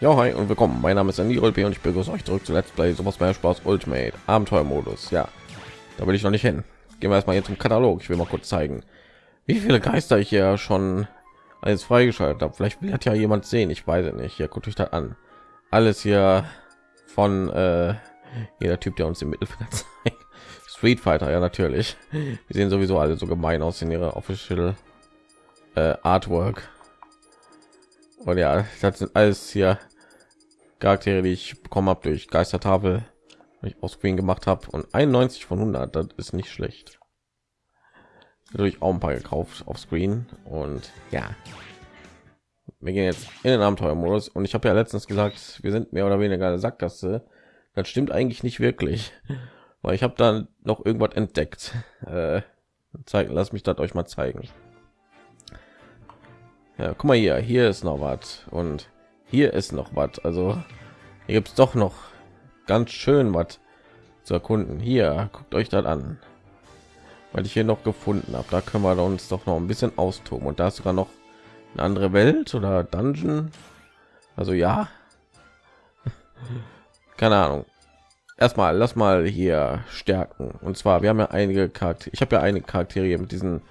Ja, hi und willkommen. Mein Name ist Andy Rolpe und ich begrüße euch zurück zu Let's Play Super Smash Bros. Ultimate Abenteuermodus. Ja, da will ich noch nicht hin. Gehen wir erstmal jetzt zum Katalog. Ich will mal kurz zeigen, wie viele Geister ich hier schon alles freigeschaltet habe. Vielleicht will ja jemand sehen. Ich weiß es nicht. Hier guckt euch das an. Alles hier von äh, jeder Typ, der uns im Mittelfeld zeigt. Street Fighter, ja natürlich. Die sehen sowieso alle so gemein aus in ihrer official äh, Artwork. Und ja, das sind alles hier Charaktere, die ich bekommen habe durch Geistertafel, ich aus Screen gemacht habe und 91 von 100, das ist nicht schlecht. Natürlich auch ein paar gekauft auf Screen und ja, wir gehen jetzt in den Abenteuermodus und ich habe ja letztens gesagt, wir sind mehr oder weniger eine Sackgasse. Das stimmt eigentlich nicht wirklich, weil ich habe dann noch irgendwas entdeckt. Äh, zeigen, lass mich das euch mal zeigen. Ja, guck mal hier, hier ist noch was und hier ist noch was. Also hier gibt es doch noch ganz schön was zu erkunden. Hier guckt euch das an. Weil ich hier noch gefunden habe da können wir uns doch noch ein bisschen austoben. Und da ist sogar noch eine andere welt oder dungeon. Also ja. Keine ahnung. Erstmal lass mal hier stärken. Und zwar wir haben ja einige charaktere ich habe ja eine charaktere mit diesem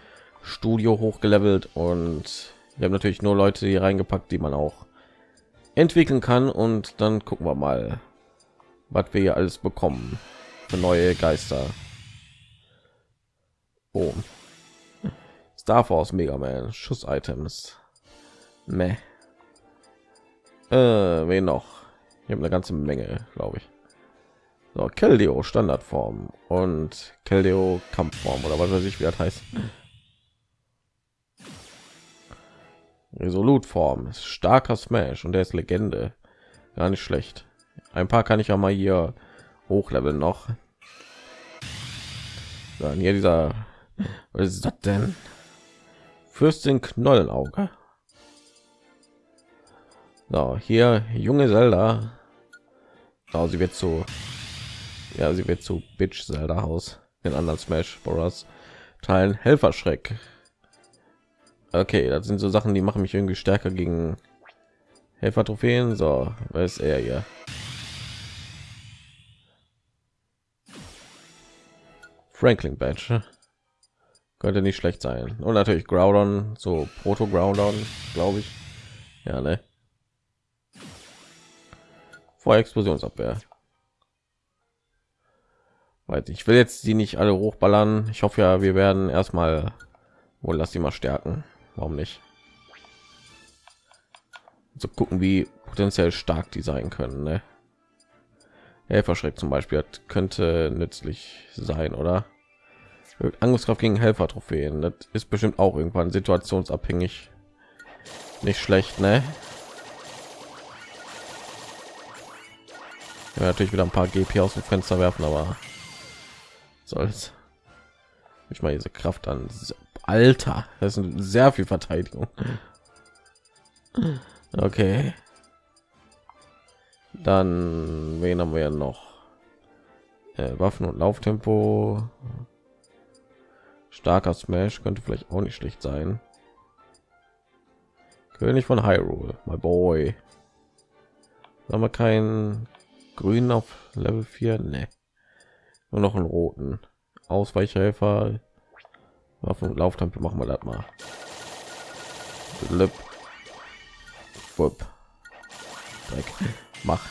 studio hochgelevelt und wir haben natürlich nur leute hier reingepackt die man auch entwickeln kann und dann gucken wir mal was wir hier alles bekommen für neue geister oh. star force mega man schuss items Meh. Äh, wen noch ich habe eine ganze menge glaube ich so, Keldeo Standardform und Keldeo Kampfform oder was weiß ich wie das heißt. Resolutform ist starker Smash und der ist Legende. Gar nicht schlecht. Ein paar kann ich ja mal hier hochleveln noch. Dann hier dieser, was ist das denn? Fürstin Knollenauge. So, hier junge Zelda. Oh, sie wird zu, ja, sie wird zu Bitch Zelda Haus in anderen Smash Bros. Teilen Helferschreck Okay, das sind so Sachen, die machen mich irgendwie stärker gegen Helfer Trophäen. So, was ist er hier? Franklin Badge könnte nicht schlecht sein. Und natürlich Groudon, so Proto Groudon, glaube ich. Ja, ne? Vor Explosionsabwehr. Weiß ich will jetzt die nicht alle hochballern. Ich hoffe ja, wir werden erstmal wohl lass sie mal stärken warum nicht? So gucken wie potenziell stark die sein können ne? Helferschreck zum Beispiel hat, könnte nützlich sein oder? Angriffskraft gegen Helfer Trophäen das ist bestimmt auch irgendwann situationsabhängig. Nicht schlecht ne? ja, natürlich wieder ein paar GP aus dem Fenster werfen aber soll's. Ich mal diese Kraft an Alter, das ist sehr viel Verteidigung. Okay. Dann wen haben wir noch? Äh, Waffen und Lauftempo. Starker Smash könnte vielleicht auch nicht schlecht sein. König von Hyrule, my boy. Haben wir keinen grünen auf Level 4? Ne. Nur noch einen roten. Ausweichhelfer Waffen Lauftempel machen wir das mal. Lip. Mach.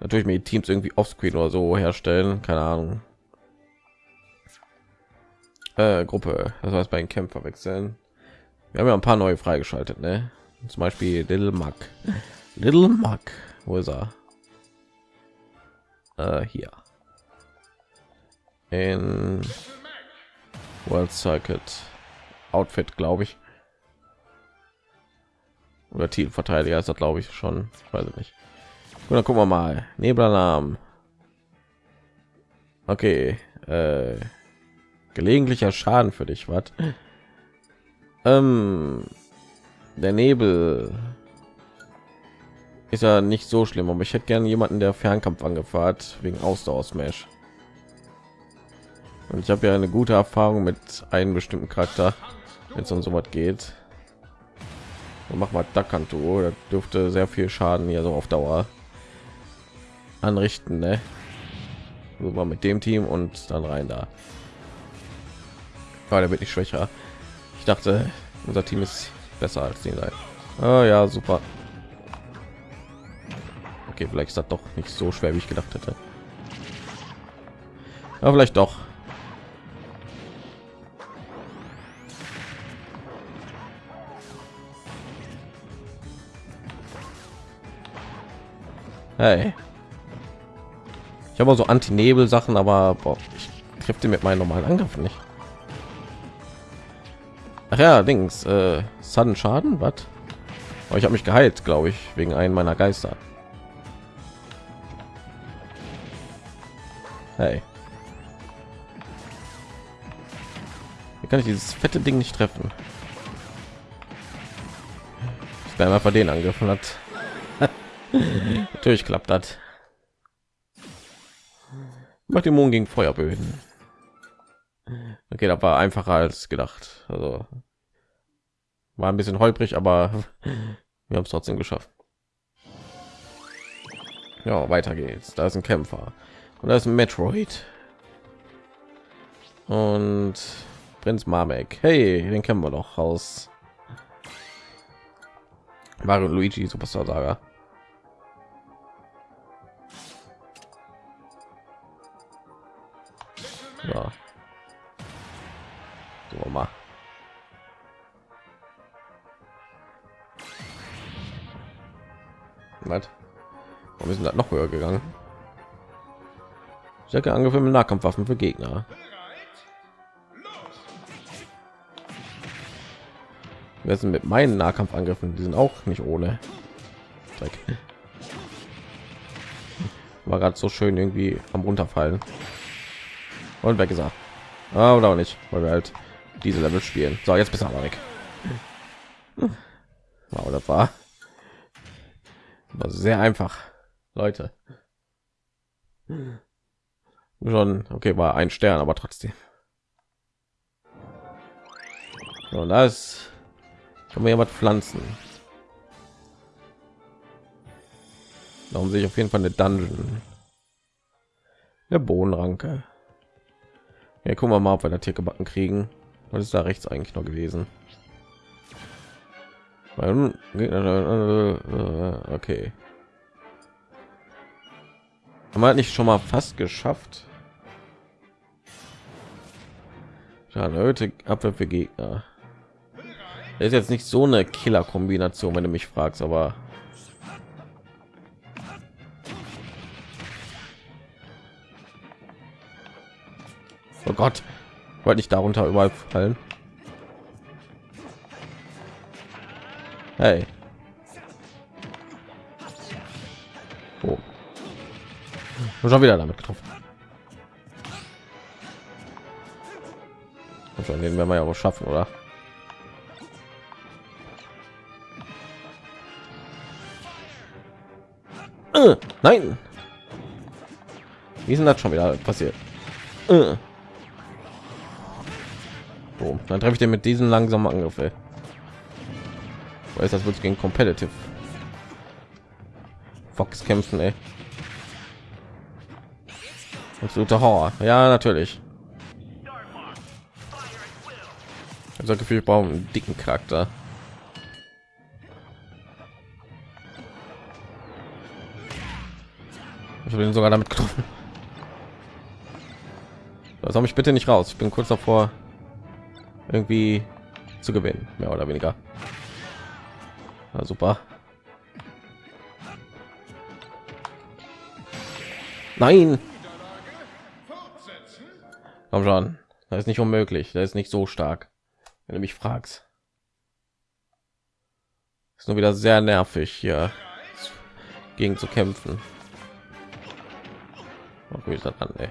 Natürlich mit Teams irgendwie offscreen oder so herstellen, keine Ahnung. Äh, Gruppe, das heißt bei den Kämpfer wechseln. Wir haben ja ein paar neue freigeschaltet, ne? Zum Beispiel Little Mac. Little Mac, wo ist er? Äh, hier. In World Circuit Outfit, glaube ich. Oder Titelverteidiger ist das, glaube ich, schon. Ich weiß nicht. Und dann gucken wir mal. Nebelalarm. Okay. Äh, gelegentlicher Schaden für dich, was? Ähm, der Nebel ist ja nicht so schlimm, aber ich hätte gerne jemanden, der Fernkampf angefahrt wegen Ausdauer Smash. Und ich habe ja eine gute Erfahrung mit einem bestimmten Charakter, wenn es um so was geht. Und mach mal Dakanto, das dürfte sehr viel Schaden hier so auf Dauer anrichten, ne? So mit dem Team und dann rein da. War der wird nicht schwächer. Ich dachte, unser Team ist besser als die sein. Oh, ja, super. Okay, vielleicht ist das doch nicht so schwer, wie ich gedacht hätte. Aber vielleicht doch. Hey. Ich habe so Anti-Nebel-Sachen, aber boah, ich treffe mit meinen normalen Angriffen nicht. Ach ja, Dings, äh, Sudden Schaden, was? Aber ich habe mich geheilt, glaube ich, wegen einem meiner Geister. Hey. Wie kann ich dieses fette Ding nicht treffen? Ich werde einfach den angegriffen hat. Klappt das. Macht die Mond gegen Feuerböden. Okay, das war einfacher als gedacht. Also war ein bisschen holprig, aber wir haben es trotzdem geschafft. Ja, weiter geht's. Da ist ein Kämpfer und da ist ein Metroid und Prinz Mamek. Hey, den kennen wir doch aus Mario Luigi Superstar Saga. Ja. So mal. Warum ist das noch höher gegangen? Stärke Angriffe mit Nahkampfwaffen für Gegner. Wir sind mit meinen Nahkampfangriffen, die sind auch nicht ohne. Dreck. War gerade so schön irgendwie am runterfallen. Und weg gesagt. Ah, oder auch nicht, weil wir halt diese Level spielen. So, jetzt bist du aber weg. Wow, das war, war sehr einfach, Leute. Schon okay, war ein Stern, aber trotzdem. Und das kann man was pflanzen. Darum sehe ich auf jeden Fall eine Dungeon. Der Bohnenranke. Ja, gucken wir mal, ob wir das hier gebacken kriegen. Was ist da rechts eigentlich noch gewesen? Okay. Haben wir nicht schon mal fast geschafft? Ja, erhöhte Abwehr für Gegner. Das ist jetzt nicht so eine Killer-Kombination, wenn du mich fragst, aber Oh Gott, wollte nicht darunter überall fallen. Hey. Oh. Und schon wieder damit getroffen. Und schon den werden wir ja wohl schaffen, oder? Äh, nein. Wie ist denn das schon wieder passiert? Äh. Boom. Dann treffe ich den mit diesen langsamen Angriff. Ey. Weiß das wird gegen Competitive Fox kämpfen, ey. Absoluter Horror. Ja, natürlich. Also Gefühl, ich einen dicken Charakter. Ich bin sogar damit getroffen. Habe ich bitte nicht raus. Ich bin kurz davor, irgendwie zu gewinnen, mehr oder weniger. Na, super. Nein. Komm schon. Das ist nicht unmöglich. Das ist nicht so stark. Wenn du mich fragst. Ist nur wieder sehr nervig hier gegen zu kämpfen. Das an, ey.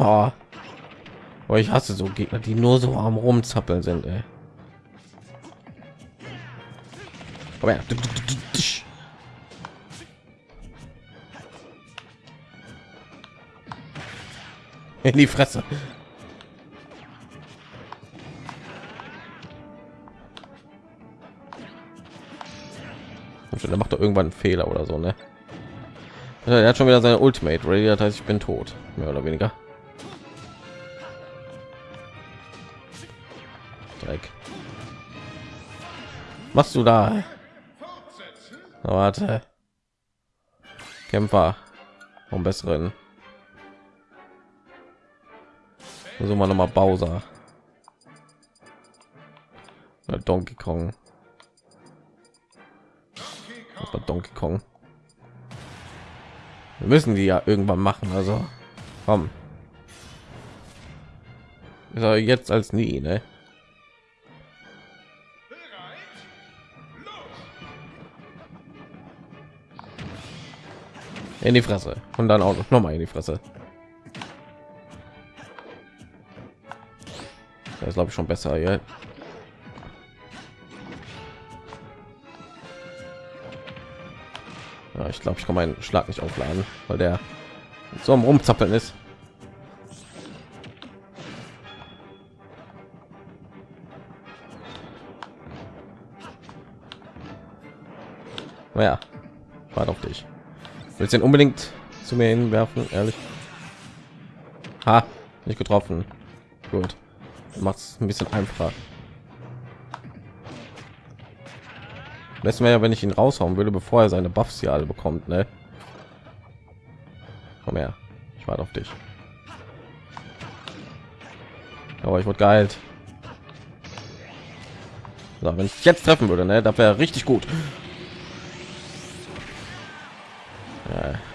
Boah. Boah, ich hasse so Gegner, die nur so am rumzappeln sind. Ey. Komm her. In die Fresse. Da macht er irgendwann einen Fehler oder so, ne? Er hat schon wieder seine Ultimate Ready, das heißt, ich bin tot, mehr oder weniger. Machst du da? Warte. Kämpfer. Um besseren. So mal noch mal Bowser. Oder Donkey Kong. War Donkey Kong. Wir müssen die ja irgendwann machen, also komm. Aber jetzt als nie, ne? In die Fresse und dann auch noch mal in die Fresse. Das ist glaube ich schon besser hier. Ja, ich glaube, ich kann meinen Schlag nicht aufladen, weil der so am rumzappeln ist. Willst den unbedingt zu mir hinwerfen, ehrlich? Ha, nicht getroffen. Gut, macht es ein bisschen einfacher. Lässt mir ja, wenn ich ihn raushauen würde, bevor er seine Buffs hier alle bekommt, ne? Komm her, ich warte auf dich. Aber ich wurde geheilt. So, wenn ich jetzt treffen würde, ne, das wäre richtig gut.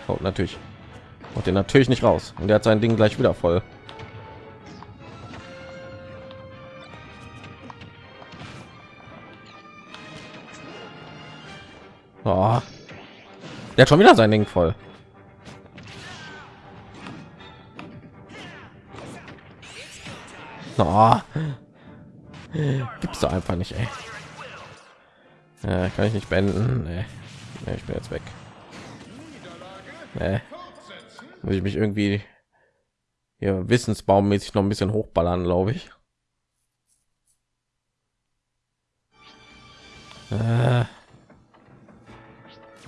Haut natürlich. Und den natürlich nicht raus. Und der hat sein Ding gleich wieder voll. Oh. Der hat schon wieder sein Ding voll. Oh. Gibt's da einfach nicht, ey. Ja, kann ich nicht beenden. Nee. Nee, ich bin jetzt weg. Nee. Muss ich mich irgendwie hier wissensbaummäßig noch ein bisschen hochballern, glaube ich. Äh.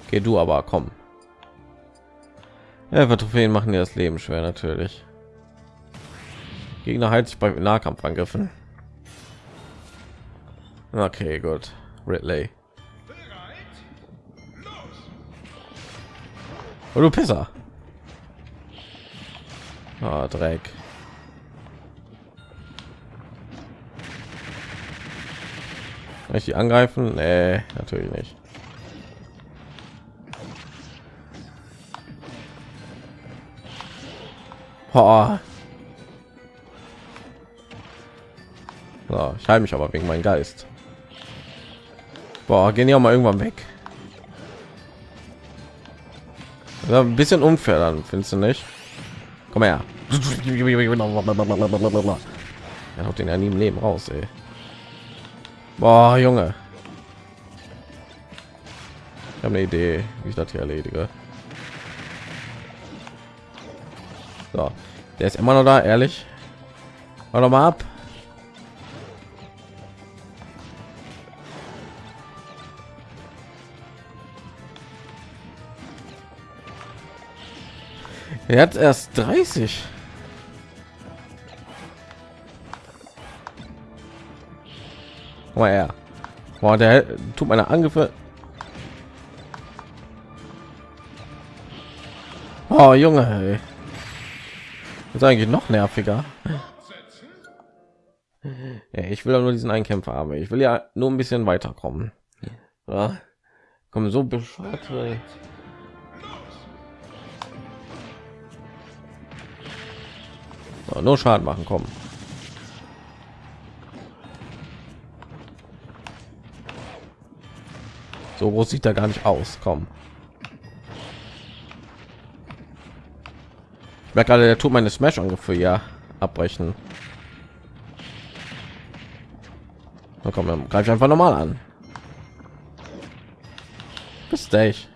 Geh du aber, komm. Ja, Trophäen machen dir das Leben schwer natürlich. Gegner halt sich bei Nahkampfangriffen. Okay, gut. Ridley. Oh, du Pisser. Oh, Dreck. Kann ich die angreifen? Nee, natürlich nicht. So, ich halte mich aber wegen meinem Geist. Boah, gehen ja mal irgendwann weg. Ein bisschen unfair dann, findest du nicht? Komm her. Er haut den ja nie im Leben raus, ey. Boah, Junge. Ich habe eine Idee, wie ich das hier erledige. So, der ist immer noch da, ehrlich. Warte mal ab. Er hat erst 30. Mal er. Boah, der tut meine Angriffe. Oh, Junge, ey. ist eigentlich noch nerviger. Ja, ich will nur diesen Einkämpfer haben. Ich will ja nur ein bisschen weiterkommen. Ja. Kommen so bescheuert. Nur Schaden machen, kommen. So groß sieht er gar nicht aus. Komm. Ich gerade, der tut meine Smash ungefähr ja abbrechen. Na komm, dann greife einfach normal an. Bis ich.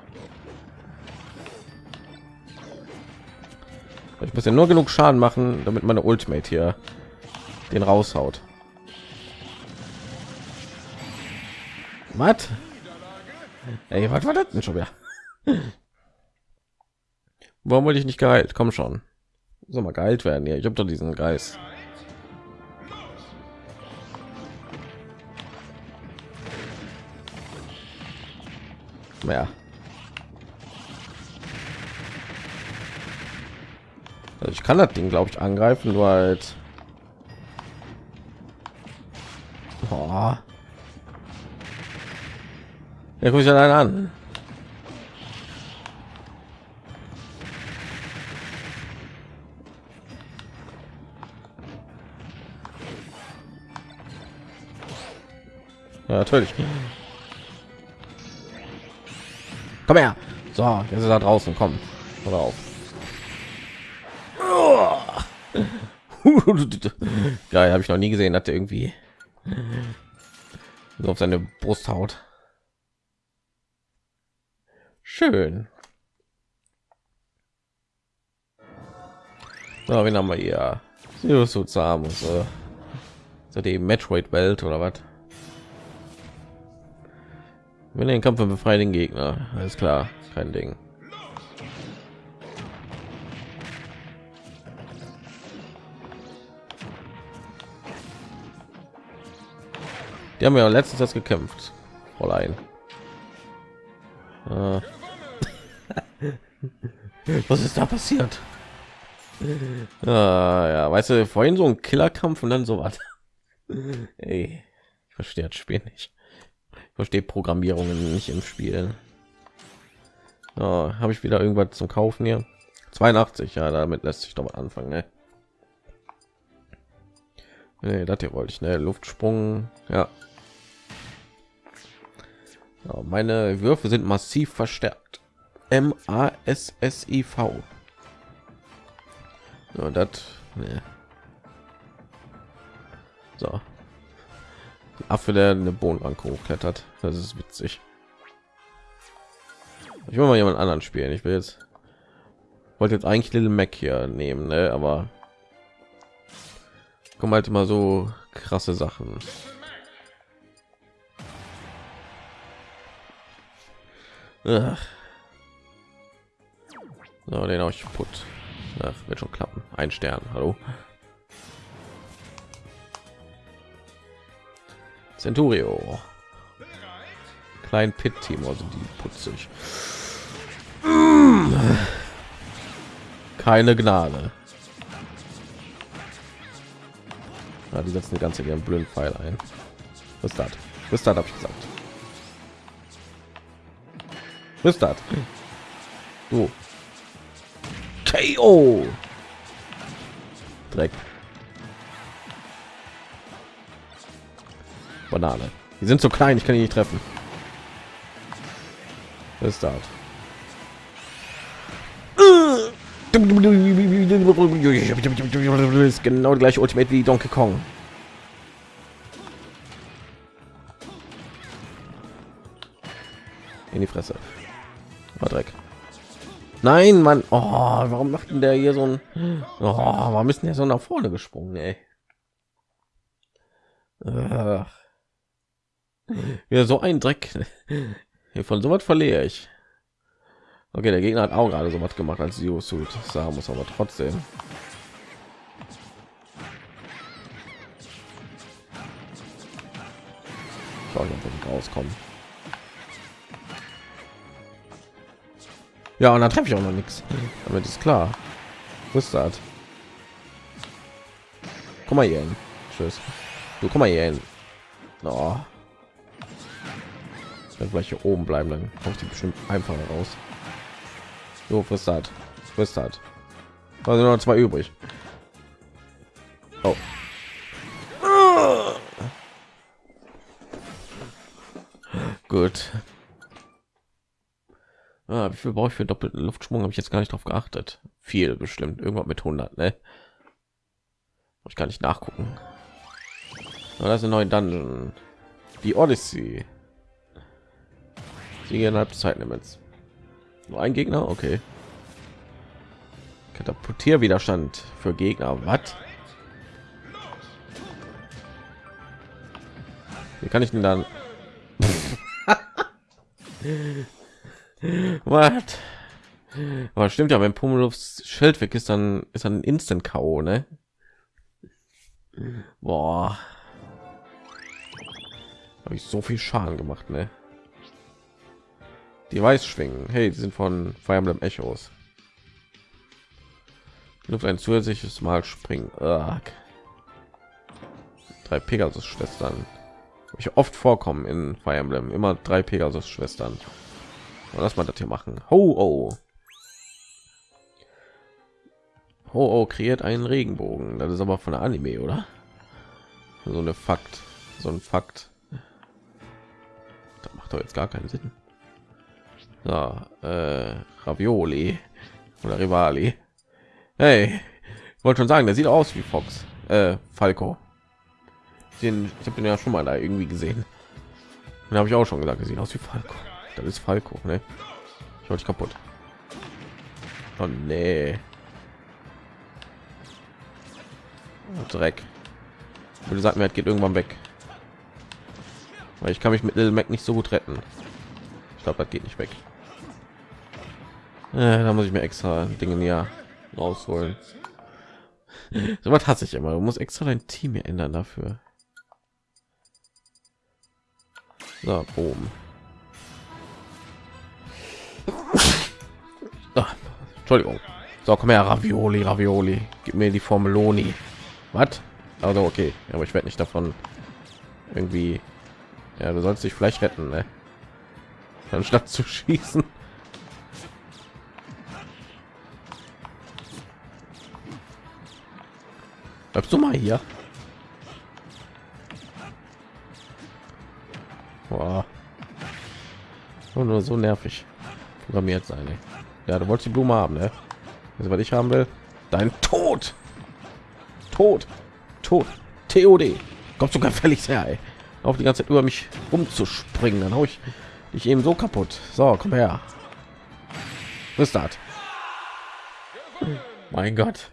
Ich muss ja nur genug Schaden machen, damit meine Ultimate hier den raushaut. Was? Ey, was war das denn schon wieder? Warum wollte ich nicht geheilt? Komm schon. Soll mal geheilt werden. Ja, ich habe doch diesen Geist. Ja. Also ich kann das Ding, glaube ich, angreifen, nur halt. Oh. Ja, guck ich allein an. Ja, natürlich. Komm her. So, jetzt ist er draußen. Komm, oder auf. Geil, habe ich noch nie gesehen, dass der irgendwie so auf seine Brust haut. Schön. So, wen haben wir hier? Sirius so zahm so. so die Metroid-Welt oder was? Wenn den Kampf befreien den Gegner, alles klar, kein Ding. Die haben ja letztens das gekämpft, Fräulein. Äh. Was ist da passiert? Ah, ja, weißt du, vorhin so ein Killerkampf und dann so was. Ey, ich verstehe das Spiel nicht. Ich verstehe Programmierungen nicht im Spiel. Oh, Habe ich wieder irgendwas zum Kaufen hier? 82, ja, damit lässt sich doch mal anfangen. Ne? Nee, das hier wollte ich, ne? Luftsprung, ja, ja, meine Würfe sind massiv verstärkt. M A S S I V. Ja, das. Nee. So. Affe, der eine Bohnenbank hochklettert. Das ist witzig. Ich will mal jemand anderen spielen. Ich will jetzt wollte jetzt eigentlich Little Mac hier nehmen, ne? aber kommen halt immer so krasse Sachen. Ach. So, den auch put. Ach, wird schon klappen. Ein Stern. Hallo. Centurio. Klein Pit Team, also die putzig. Keine Gnade. Ja, die setzen die ganze ihren blöden Pfeil ein. Was das? Was das habe ich gesagt. Was ist das? So. KO. Dreck. Banane. Die sind so klein, ich kann die nicht treffen. Was ist das? Ist genau gleich Ultimate wie Donkey Kong. Nein, Mann. Oh, warum macht denn der hier so ein... Oh, warum ist denn der so nach vorne gesprungen, ey? Ach. Ja, so ein Dreck. Von so was verliere ich. Okay, der Gegner hat auch gerade so was gemacht als Zero Suit. Sagen muss aber trotzdem. Schau, ich rauskommen. Ja, und dann treffe ich auch noch nichts. Damit ist klar. Ist das? Komm mal hier hin. Tschüss. Du komm mal hier hin. Oh. Wenn vielleicht hier oben bleiben, dann kommt die bestimmt einfach raus. So, was hat? Was hat? Also noch zwei übrig. Oh. Gut. Ah, wie viel brauche ich für doppelten Luftschwung? Habe ich jetzt gar nicht drauf geachtet. Viel bestimmt. Irgendwas mit 100, ne? Ich kann nicht nachgucken. Oh, das ist ein neuer Dungeon. Die Odyssey. Sie innerhalb Zeitlimits. Nur ein Gegner, okay. Katapultierwiderstand für Gegner. Was? Wie kann ich denn dann? What? Aber stimmt ja, wenn Pummeluffs Schild weg ist, dann ist dann Instant K.O., ne? Boah. Habe ich so viel Schaden gemacht, ne? Die weiß schwingen. Hey, die sind von Fire Emblem Echos. Luft ein zusätzliches Mal springen. Ugh. Drei Pegasus-Schwestern. Ich oft vorkommen in Fire Emblem. Immer drei Pegasus-Schwestern. Lass mal das hier machen. Ho, oh. Ho, oh, kreiert einen Regenbogen. Das ist aber von der Anime, oder? So eine Fakt. So ein Fakt. Das macht doch jetzt gar keinen Sinn. So, äh, Ravioli oder Rivali. Hey, wollte schon sagen, der sieht aus wie Fox. Äh, Falco. Den, ich habe den ja schon mal da irgendwie gesehen. Den habe ich auch schon gesagt, er sieht aus wie Falco. Das ist Falco, ne? Ich wollte kaputt. Oh nee. Oh, Dreck. Und sagt mir, geht irgendwann weg. Weil ich kann mich mit Little Mac nicht so gut retten. Ich glaube, das geht nicht weg. Äh, da muss ich mir extra Dinge ja rausholen. so was hasse ich immer. Du musst extra dein Team ändern dafür. So, boom. Entschuldigung. So, komm her, Ravioli, Ravioli. Gib mir die Formeloni. Was? Also okay, aber ich werde nicht davon irgendwie. Ja, du sollst dich vielleicht retten, ne? anstatt zu schießen. Bleibst du mal hier? Boah. Nur so nervig programmiert sein. Ey. Ja, du wolltest die Blume haben, ne? Also, was ich haben will, dein Tod. Tod. Tod. TOD. Kommst du gefällig her, ey. Auf die ganze Zeit über mich rumzuspringen, dann hau ich dich eben so kaputt. So, komm her. Das? Mein Gott.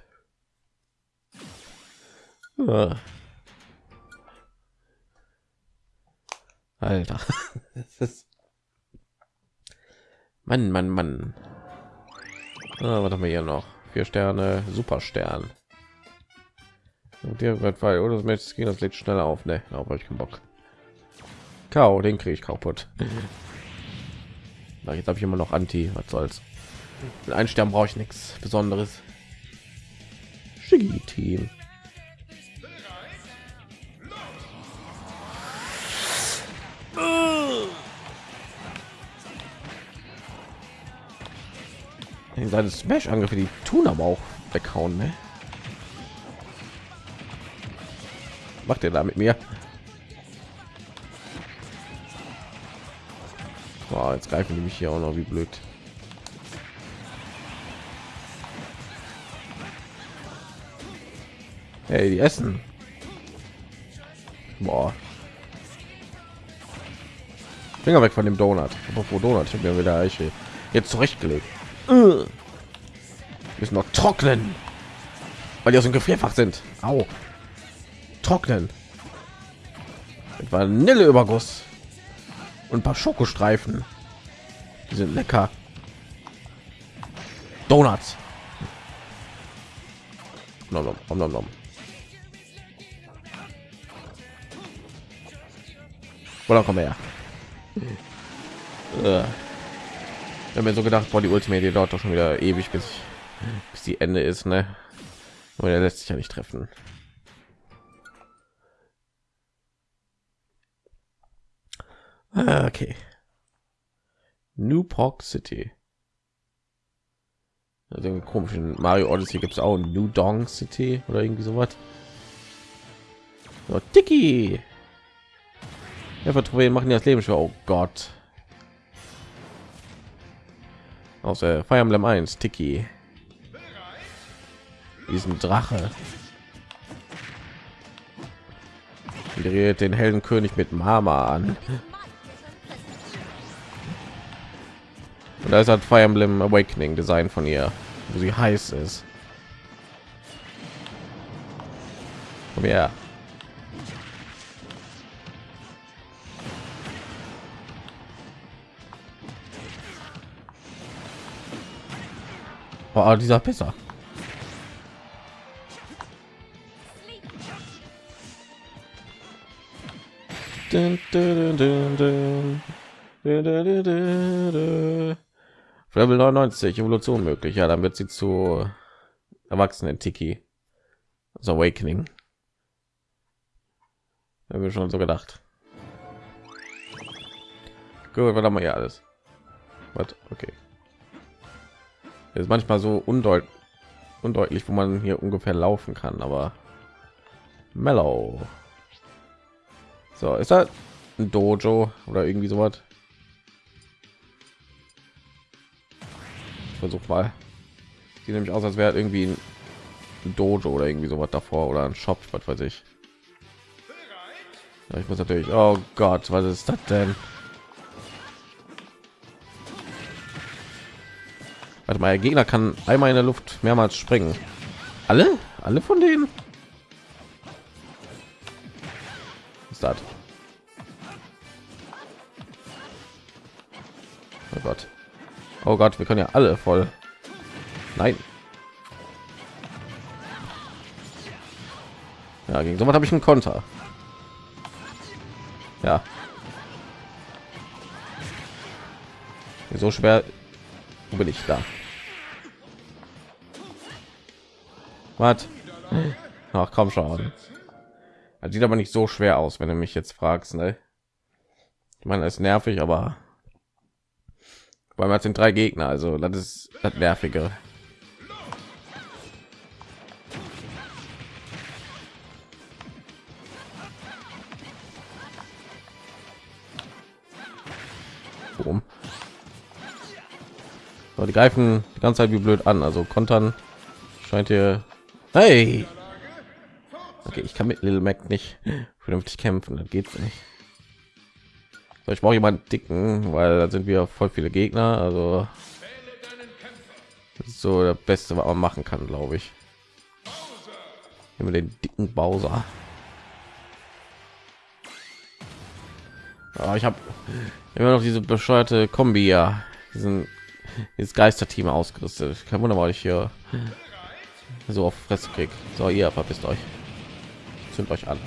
Alter. Mann, Mann, Mann. Ah, was haben wir hier noch? Vier Sterne, Super Stern. Und der wird weil oder das Match ging das lädt schneller auf, ne? Aber ich keinen Bock. Kau, den kriege ich kaputt. Na, jetzt habe ich immer noch Anti, was soll's. Mit einem Stern brauche ich nichts Besonderes. Schicki Team. Seine smash angriffe die tun aber auch weghauen ne? macht er da mit mir Boah, jetzt greifen die mich hier auch noch wie blöd hey die essen Boah. Finger weg von dem Donut. Apropos Donut, ich habe wieder Eiche jetzt zurechtgelegt. Uh. Müssen noch trocknen, weil die aus dem Gefrierfach sind. Au. Trocknen. Mit Vanilleüberguss und ein paar Schokostreifen. Die sind lecker. Donuts. Nom, nom, nom, nom, nom. Oder komm her. Äh. Habe mir so gedacht, boah, die Ultimate dauert doch schon wieder ewig, bis, ich, bis die Ende ist, ne? Aber der lässt sich ja nicht treffen. Ah, okay. New Park City. Also komischen Mario Odyssey gibt es auch New Dong City oder irgendwie sowas. So, Tiki. Ja, Vertrouille machen das Leben schon. Oh Gott. Aus der Fire Emblem 1, Tiki. Diesen Drache. Dreht den hellen König mit Mama an. Und da ist halt Fire Emblem Awakening Design von ihr, wo sie heiß ist. Komm her. Boah, dieser besser. Dun, dun, dun, dun. Level 99 Evolution möglich. Ja, dann wird sie zu Erwachsenen Tiki. Das Awakening. Haben wir schon so gedacht. Gut, was haben wir hier alles? Was? Okay. Ist manchmal so undeut undeutlich, wo man hier ungefähr laufen kann, aber Mellow. So, ist das ein Dojo oder irgendwie so was? Versuch mal. Sieht nämlich aus, als wäre irgendwie ein Dojo oder irgendwie so was davor oder ein Shop, was weiß ich. Ich muss natürlich. Oh Gott, was ist das denn? Warte mal, der Gegner kann einmal in der Luft mehrmals springen. Alle? Alle von denen? ist das? Oh Gott. Oh Gott, wir können ja alle voll. Nein. Ja, gegen sowas habe ich einen Konter. Ja. So schwer bin ich da? Was? Ach komm schon. Das sieht aber nicht so schwer aus, wenn du mich jetzt fragst. Ne? Ich meine, es ist nervig, aber weil man sind drei Gegner, also das ist das nervige. So, die greifen die ganze Zeit wie blöd an, also kontern scheint hier. Hey! Okay, ich kann mit Little Mac nicht vernünftig kämpfen, das geht nicht. So, ich brauche jemanden dicken, weil da sind wir voll viele Gegner. Also das so der Beste, was man machen kann, glaube ich. Immer den dicken Bowser. Oh, ich habe immer noch diese bescheuerte Kombi ja, diesen dieses Geisterteam ausgerüstet. Kein Wunder, weil ich hier so auf Fresse krieg. So, ihr verpisst euch. Zündet euch an.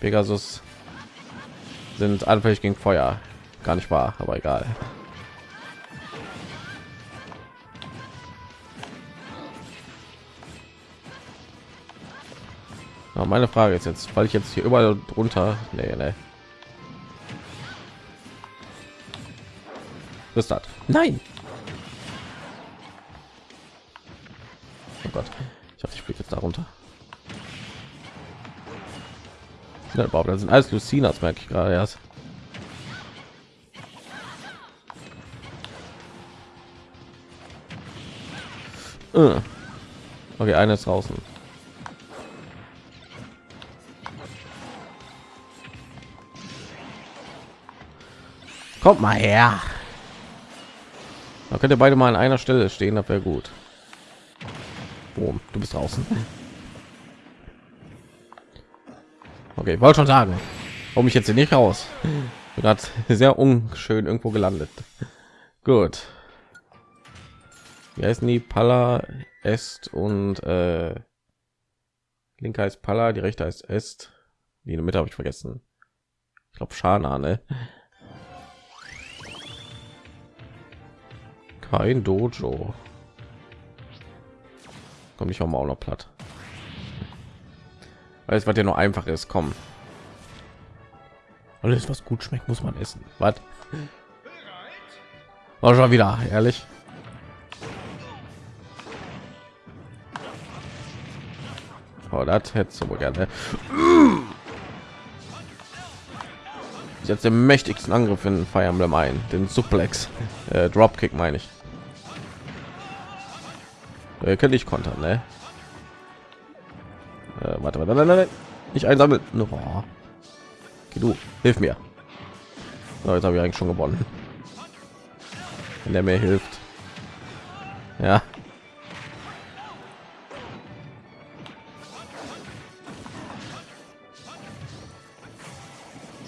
Pegasus sind anfällig gegen Feuer. Gar nicht wahr, aber egal. Aber meine Frage ist jetzt, weil ich jetzt hier überall drunter, nee, nee. Ist das? Nein. Oh Gott, ich hoffe, ich fliege jetzt darunter. Ja, überhaupt, das sind alles Lucinas, merke ich gerade erst. Äh. Okay, eine ist draußen. Kommt mal her. Da könnt ihr beide mal an einer Stelle stehen, das wäre gut. Boom, du bist draußen. Okay, ich wollte schon sagen, warum ich jetzt hier nicht raus. Gerade sehr unschön irgendwo gelandet. Gut. Wie heißen die? Palla, Est und äh, linker ist Palla, die rechte ist Est. Die in der Mitte habe ich vergessen. Ich glaube Schana, ne? Kein Dojo. Komm ich auch mal auch noch platt. Alles, was ja nur einfach ist, kommen. Alles, was gut schmeckt, muss man essen. Was? War schon wieder, ehrlich. Oh, das hätte du gerne. Jetzt den mächtigsten Angriff in Fire Emblem ein, den Suplex, äh, Dropkick meine ich. Äh, könnte ich kontern, ne? Äh, warte, warte, nein, nein, nicht einsammeln. Oh. Okay, du, hilf mir. So, jetzt habe ich eigentlich schon gewonnen. Wenn der mir hilft. Ja.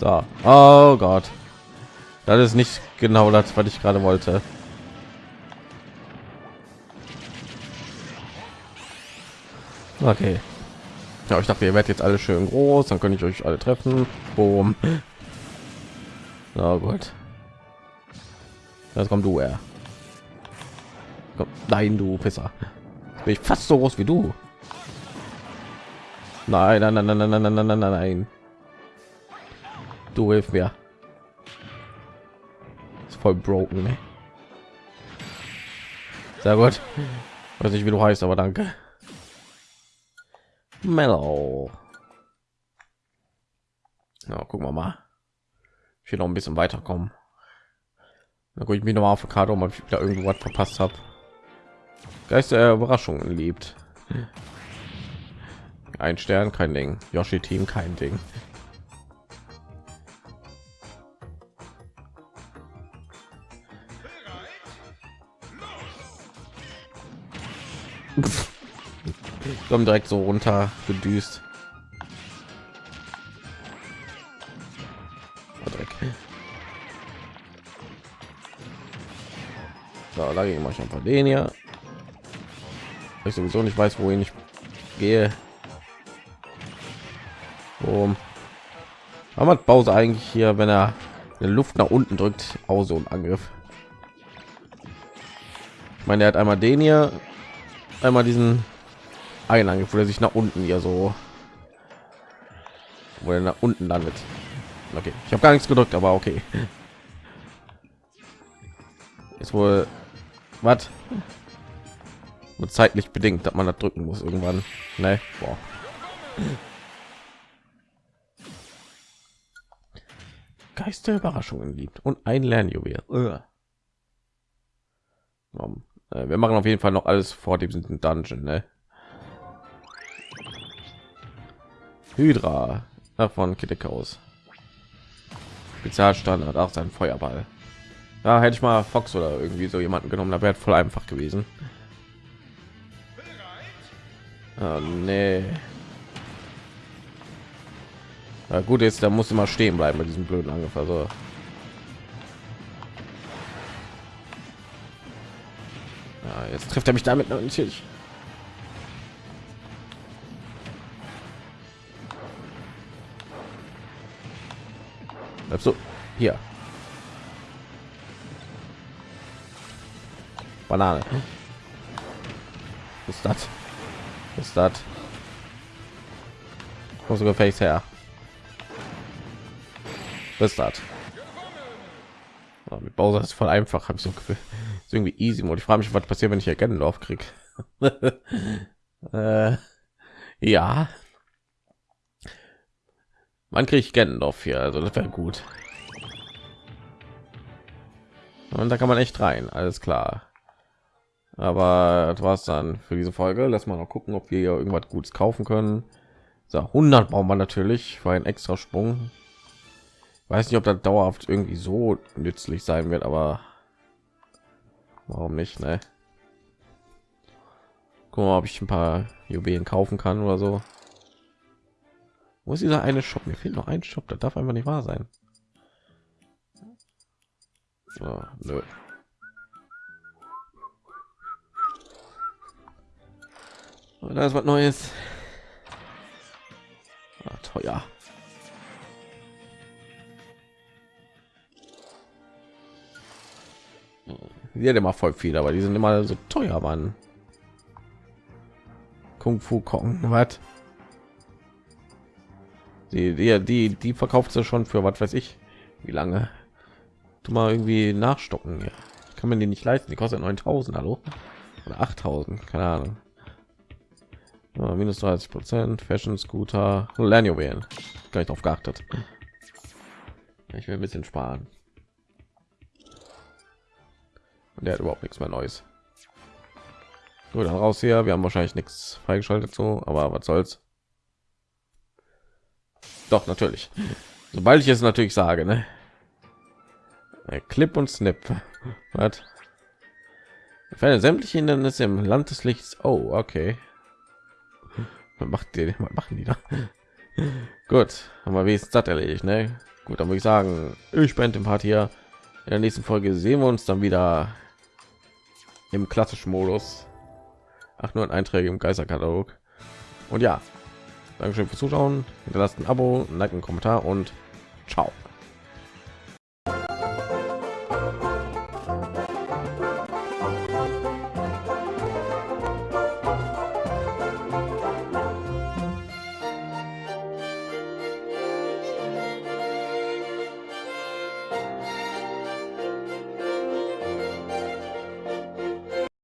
So. Oh Gott. Das ist nicht genau das, was ich gerade wollte. Okay. Ja, ich dachte, ihr werdet jetzt alle schön groß, dann könnte ich euch alle treffen. Boom. Na gut. Jetzt kommt du her. Komm, nein, du Pisser. Jetzt bin ich fast so groß wie du. Nein, nein, nein, nein, nein, nein, nein, nein, nein. Du hilf mir. Ist voll broken, ne? Sehr gut. Weiß nicht, wie du heißt, aber danke. Mellow. Ja, gucken wir mal. Ich will noch ein bisschen weiterkommen. Da gucke ich mich noch mal auf Karte, ob ich wieder irgendwas verpasst habe. Geist der Überraschungen liebt. Ein Stern, kein Ding. Yoshi Team, kein Ding. kommen direkt so runter gedüst. So, da gehe ich schon von den hier. Ich sowieso nicht weiß, wohin ich gehe. Aber hat Pause eigentlich hier, wenn er in Luft nach unten drückt, auch so ein Angriff. Ich meine, er hat einmal den hier, einmal diesen Angriff, wo er sich nach unten hier so, wo er nach unten landet. Okay, ich habe gar nichts gedrückt, aber okay. Ist wohl was? Nur zeitlich bedingt, dass man das drücken muss irgendwann. Ne? Boah. Geister Überraschungen liebt und ein Lernjuwel. Äh, wir machen auf jeden Fall noch alles vor diesem Dungeon, ne? Hydra von Kittekaus. Spezialstandard, auch sein Feuerball. Ja, hätte ich mal Fox oder irgendwie so jemanden genommen, da wäre voll einfach gewesen. Oh, nee. Ja, gut ist, da muss immer stehen bleiben bei diesem blöden Angriff. Also ja, jetzt trifft er mich damit natürlich. Bleibst du hier? Banane. Was ist das? Was ist das? Komm sogar Face her. Was ist das? Oh, mit Bowser ist voll einfach, habe ich so Gefühl. Ist irgendwie easy. Und ich frage mich, was passiert, wenn ich hier Ganondorf krieg. äh, ja. Man kriegt Ganondorf hier, also das wäre gut. Und da kann man echt rein, alles klar aber das war's dann für diese folge lass mal noch gucken ob wir hier irgendwas gutes kaufen können so 100 brauchen wir natürlich für einen extra sprung weiß nicht ob das dauerhaft irgendwie so nützlich sein wird aber warum nicht ne? Guck mal, ob ich ein paar Juwelen kaufen kann oder so. Wo ist dieser eine Shop? Mir fehlt noch ein Shop. Das darf einfach nicht wahr sein. So, nö. Und da ist was Neues. Ah, teuer. Die hat immer voll viel, aber die sind immer so teuer, Mann. Kung Fu Kong, was? Die, die, die, die verkauft sie schon für was weiß ich, wie lange? Du mal irgendwie nachstocken hier. Kann man die nicht leisten? Die kostet 9000, hallo? Oder 8000, keine Ahnung ja, minus 30 prozent fashion scooter gar nicht drauf geachtet ich will ein bisschen sparen und der hat überhaupt nichts mehr neues Gut, dann raus hier wir haben wahrscheinlich nichts freigeschaltet so aber was soll's doch natürlich. Sobald ich es natürlich sage ne? clip und snip. Was? Sämtliche hindernisse im land des lichts. Oh okay. Macht die machen die da? Gut haben wir wenigstens das erledigt ne? gut dann würde ich sagen ich bin dem part hier. In der nächsten folge sehen wir uns dann wieder im klassischen modus ach nur ein einträge im geisterkatalog. Und ja, Dankeschön fürs Zuschauen. Hinterlasst ein Abo, ein Like, einen Kommentar und ciao.